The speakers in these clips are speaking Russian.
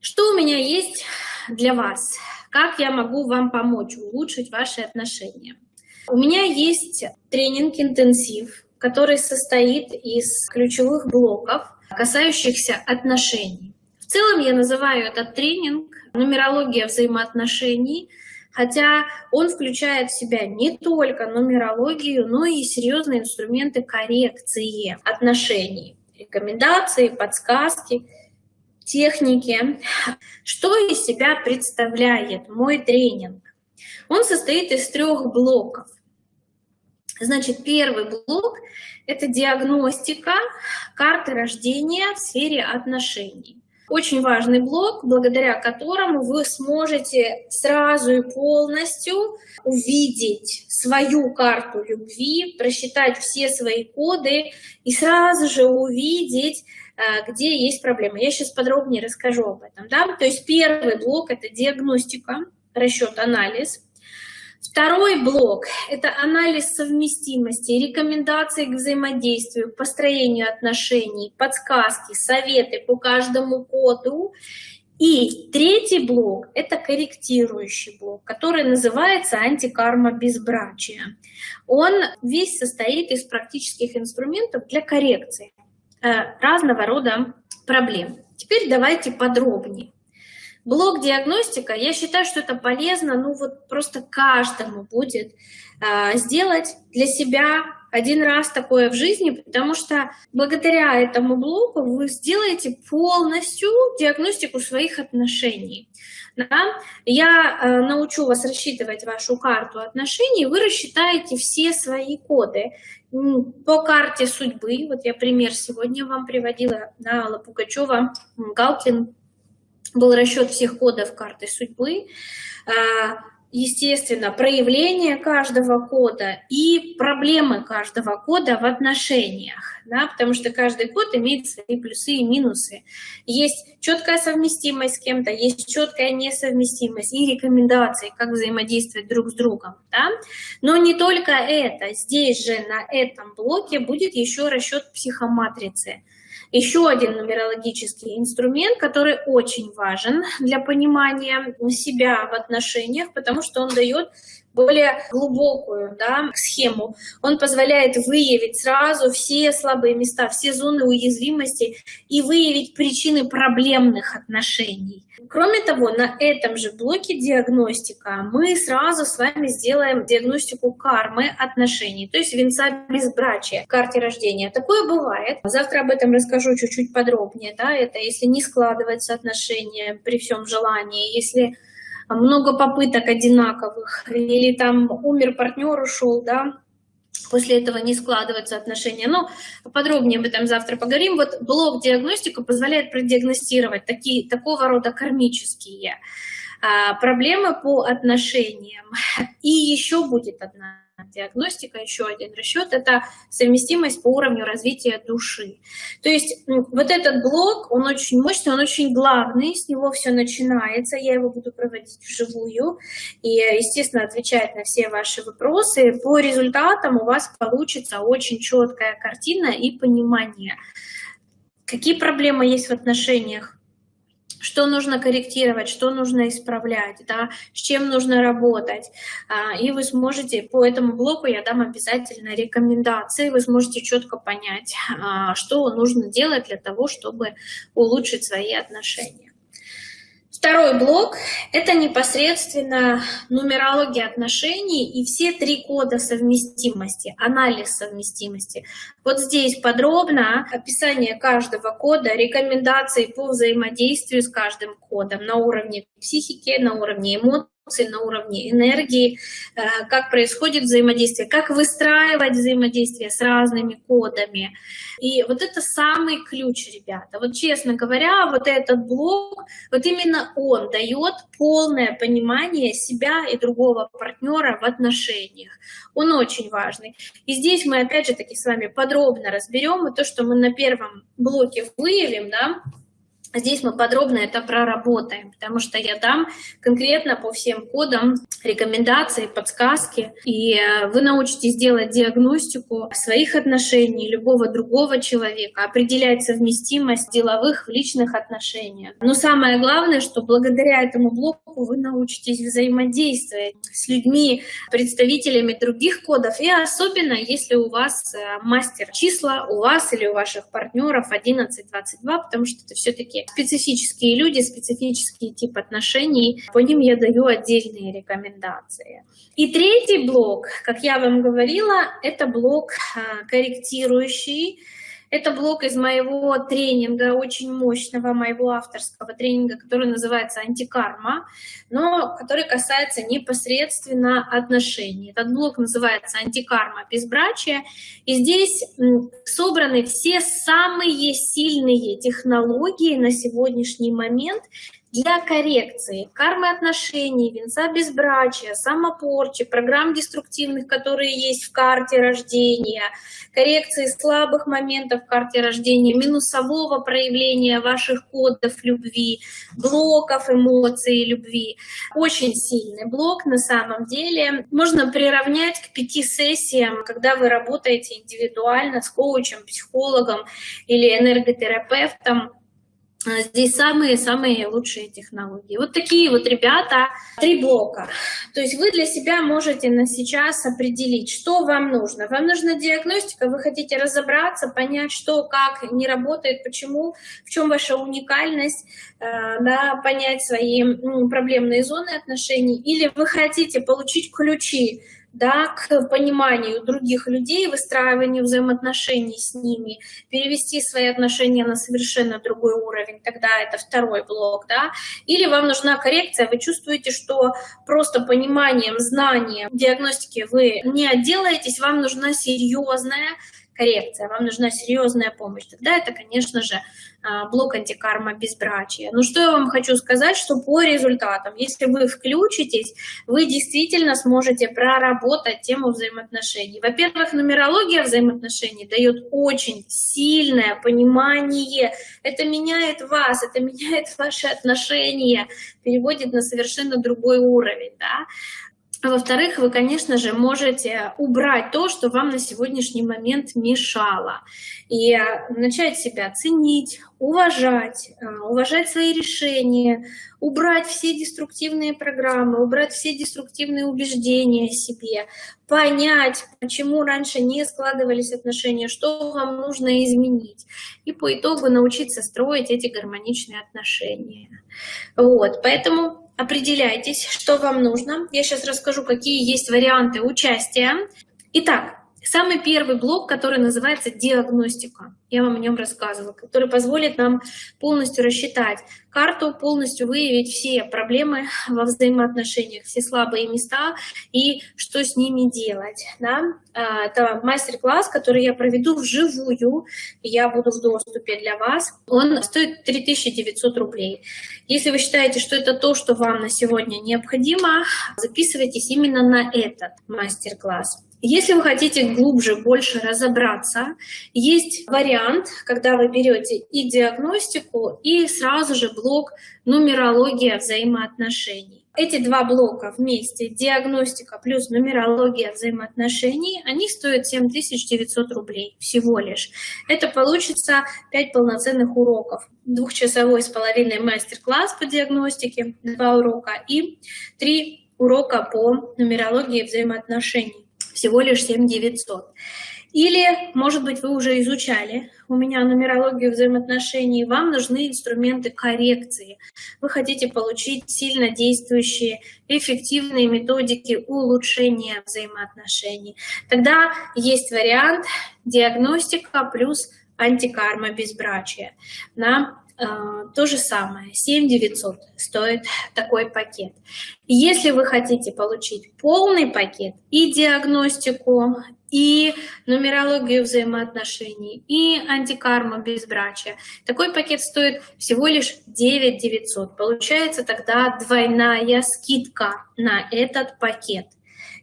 Что у меня есть для вас? Как я могу вам помочь улучшить ваши отношения? У меня есть тренинг-интенсив, который состоит из ключевых блоков, касающихся отношений. В целом я называю этот тренинг «Нумерология взаимоотношений», хотя он включает в себя не только нумерологию, но и серьезные инструменты коррекции отношений, рекомендации, подсказки – техники. Что из себя представляет мой тренинг? Он состоит из трех блоков. Значит, первый блок – это диагностика карты рождения в сфере отношений. Очень важный блок, благодаря которому вы сможете сразу и полностью увидеть свою карту любви, просчитать все свои коды и сразу же увидеть, где есть проблемы. Я сейчас подробнее расскажу об этом. Да? То есть первый блок – это диагностика, расчет, анализ. Второй блок – это анализ совместимости, рекомендации к взаимодействию, построению отношений, подсказки, советы по каждому коду. И третий блок – это корректирующий блок, который называется антикарма безбрачия. Он весь состоит из практических инструментов для коррекции э, разного рода проблем. Теперь давайте подробнее. Блок диагностика, я считаю, что это полезно, ну вот просто каждому будет э, сделать для себя один раз такое в жизни, потому что благодаря этому блоку вы сделаете полностью диагностику своих отношений. Да? Я э, научу вас рассчитывать вашу карту отношений, вы рассчитаете все свои коды. По карте судьбы. Вот я пример сегодня вам приводила, да, Алла Пугачева, Галкин, был расчет всех кодов карты судьбы, а, естественно, проявление каждого кода и проблемы каждого кода в отношениях, да, потому что каждый код имеет свои плюсы и минусы. Есть четкая совместимость с кем-то, есть четкая несовместимость и рекомендации, как взаимодействовать друг с другом. Да? Но не только это, здесь же на этом блоке будет еще расчет психоматрицы. Еще один нумерологический инструмент, который очень важен для понимания себя в отношениях, потому что он дает более глубокую да, схему. Он позволяет выявить сразу все слабые места, все зоны уязвимости и выявить причины проблемных отношений. Кроме того, на этом же блоке диагностика мы сразу с вами сделаем диагностику кармы отношений, то есть венца безбрачия в карте рождения. Такое бывает. Завтра об этом расскажу чуть-чуть подробнее. Да? Это если не складывается отношения при всем желании, если много попыток одинаковых, или там умер партнер, ушел, да, после этого не складываются отношения. Но подробнее об этом завтра поговорим. Вот блок диагностика позволяет продиагностировать такие, такого рода кармические а, проблемы по отношениям. И еще будет одна диагностика, еще один расчет, это совместимость по уровню развития души. То есть вот этот блок, он очень мощный, он очень главный, с него все начинается, я его буду проводить вживую и, естественно, отвечать на все ваши вопросы. По результатам у вас получится очень четкая картина и понимание, какие проблемы есть в отношениях, что нужно корректировать, что нужно исправлять, да, с чем нужно работать. А, и вы сможете, по этому блоку я дам обязательно рекомендации, вы сможете четко понять, а, что нужно делать для того, чтобы улучшить свои отношения. Второй блок – это непосредственно нумерология отношений и все три кода совместимости, анализ совместимости. Вот здесь подробно описание каждого кода, рекомендации по взаимодействию с каждым кодом на уровне психики, на уровне эмоций, на уровне энергии, э, как происходит взаимодействие, как выстраивать взаимодействие с разными кодами. И вот это самый ключ, ребята. Вот честно говоря, вот этот блок, вот именно он дает полное понимание себя и другого партнера в отношениях. Он очень важный. И здесь мы опять же таки с вами подробно разберем и то, что мы на первом блоке выявим, да, Здесь мы подробно это проработаем, потому что я дам конкретно по всем кодам рекомендации, подсказки, и э, вы научитесь делать диагностику своих отношений, любого другого человека, определять совместимость деловых в личных отношениях. Но самое главное, что благодаря этому блоку вы научитесь взаимодействовать с людьми, представителями других кодов, и особенно если у вас э, мастер числа, у вас или у ваших партнеров 11-22, потому что это все-таки специфические люди, специфический тип отношений, по ним я даю отдельные рекомендации. И третий блок, как я вам говорила, это блок а, корректирующий, это блок из моего тренинга, очень мощного моего авторского тренинга, который называется «Антикарма», но который касается непосредственно отношений. Этот блок называется «Антикарма безбрачия», и здесь собраны все самые сильные технологии на сегодняшний момент для коррекции кармы отношений, венца безбрачия, самопорчи, программ деструктивных, которые есть в карте рождения, коррекции слабых моментов в карте рождения, минусового проявления ваших кодов любви, блоков эмоций любви. Очень сильный блок на самом деле. Можно приравнять к пяти сессиям, когда вы работаете индивидуально с коучем, психологом или энерготерапевтом здесь самые-самые лучшие технологии. Вот такие вот ребята, три блока. То есть вы для себя можете на сейчас определить, что вам нужно. Вам нужна диагностика, вы хотите разобраться, понять, что, как не работает, почему, в чем ваша уникальность, э, да, понять свои проблемные зоны отношений. Или вы хотите получить ключи да, к пониманию других людей, выстраиванию взаимоотношений с ними, перевести свои отношения на совершенно другой уровень, тогда это второй блок, да, или вам нужна коррекция, вы чувствуете, что просто пониманием, знанием диагностики вы не отделаетесь, вам нужна серьезная коррекция, вам нужна серьезная помощь, тогда это, конечно же, а, блок антикарма безбрачия. Ну что я вам хочу сказать, что по результатам, если вы включитесь, вы действительно сможете проработать тему взаимоотношений. Во-первых, нумерология взаимоотношений дает очень сильное понимание, это меняет вас, это меняет ваши отношения, переводит на совершенно другой уровень. Да? Во-вторых, вы, конечно же, можете убрать то, что вам на сегодняшний момент мешало. И э, начать себя ценить, уважать, э, уважать свои решения, убрать все деструктивные программы, убрать все деструктивные убеждения о себе, понять, почему раньше не складывались отношения, что вам нужно изменить. И по итогу научиться строить эти гармоничные отношения. Вот, поэтому определяйтесь, что вам нужно. Я сейчас расскажу, какие есть варианты участия. Итак, самый первый блок, который называется диагностика. Я вам о нем рассказывала, который позволит нам полностью рассчитать карту, полностью выявить все проблемы во взаимоотношениях, все слабые места и что с ними делать. Да? А, это мастер-класс, который я проведу вживую, я буду в доступе для вас. Он стоит 3900 рублей. Если вы считаете, что это то, что вам на сегодня необходимо, записывайтесь именно на этот мастер-класс. Если вы хотите глубже, больше разобраться, есть вариант, когда вы берете и диагностику, и сразу же блок нумерология взаимоотношений. Эти два блока вместе, диагностика плюс нумерология взаимоотношений, они стоят 7900 рублей всего лишь. Это получится 5 полноценных уроков. Двухчасовой с половиной мастер-класс по диагностике, два урока, и три урока по нумерологии взаимоотношений всего лишь 7 900. Или, может быть, вы уже изучали у меня нумерологию взаимоотношений, вам нужны инструменты коррекции. Вы хотите получить сильно действующие, эффективные методики улучшения взаимоотношений. Тогда есть вариант диагностика плюс антикарма безбрачия. На то же самое, 7 900 стоит такой пакет. Если вы хотите получить полный пакет и диагностику, и нумерологию взаимоотношений, и антикарма безбрачия, такой пакет стоит всего лишь 9 900. Получается тогда двойная скидка на этот пакет.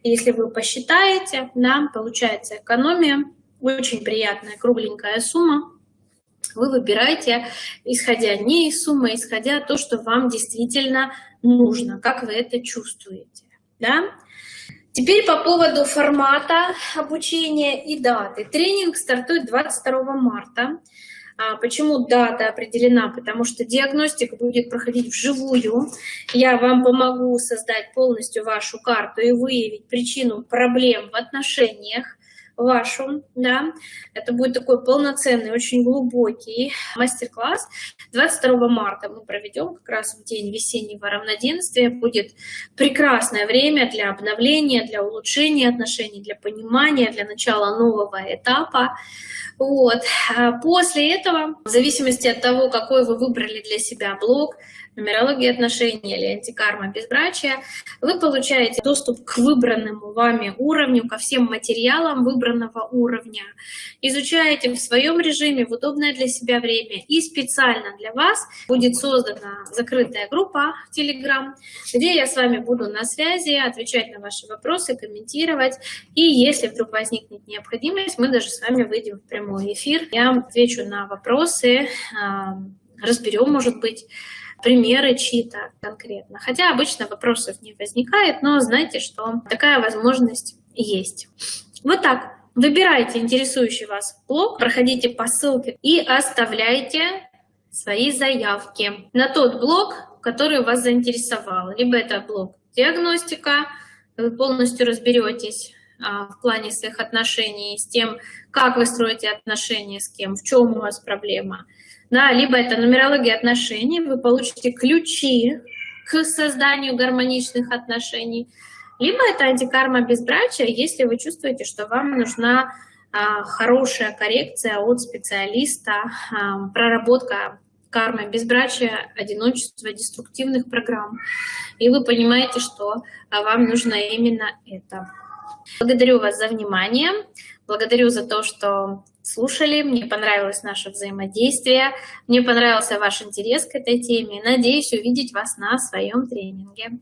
Если вы посчитаете, да, получается экономия, очень приятная кругленькая сумма, вы выбираете, исходя не из суммы, а исходя то, что вам действительно нужно, как вы это чувствуете. Да? Теперь по поводу формата обучения и даты. Тренинг стартует 22 марта. А почему дата определена? Потому что диагностика будет проходить вживую. Я вам помогу создать полностью вашу карту и выявить причину проблем в отношениях вашу, да, это будет такой полноценный, очень глубокий мастер-класс. 22 марта мы проведем как раз в день весеннего равноденствия. Будет прекрасное время для обновления, для улучшения отношений, для понимания, для начала нового этапа. Вот. А после этого, в зависимости от того, какой вы выбрали для себя блок, нумерология отношений или антикарма безбрачия, вы получаете доступ к выбранному вами уровню, ко всем материалам выбранного уровня. Изучаете в своем режиме, в удобное для себя время. И специально для вас будет создана закрытая группа в Telegram, где я с вами буду на связи, отвечать на ваши вопросы, комментировать. И если вдруг возникнет необходимость, мы даже с вами выйдем в прямой эфир. Я отвечу на вопросы, разберем, может быть, примеры чьи-то конкретно. Хотя обычно вопросов не возникает, но знайте, что такая возможность есть. Вот так. Выбирайте интересующий вас блог, проходите по ссылке и оставляйте свои заявки на тот блог, который вас заинтересовал. Либо это блог диагностика, вы полностью разберетесь а, в плане своих отношений с тем, как вы строите отношения с кем, в чем у вас проблема да, либо это нумерология отношений, вы получите ключи к созданию гармоничных отношений, либо это антикарма безбрачия, если вы чувствуете, что вам нужна а, хорошая коррекция от специалиста, а, проработка кармы безбрачия, одиночества, деструктивных программ, и вы понимаете, что а, вам нужно именно это. Благодарю вас за внимание, благодарю за то, что слушали, мне понравилось наше взаимодействие, мне понравился ваш интерес к этой теме. Надеюсь увидеть вас на своем тренинге.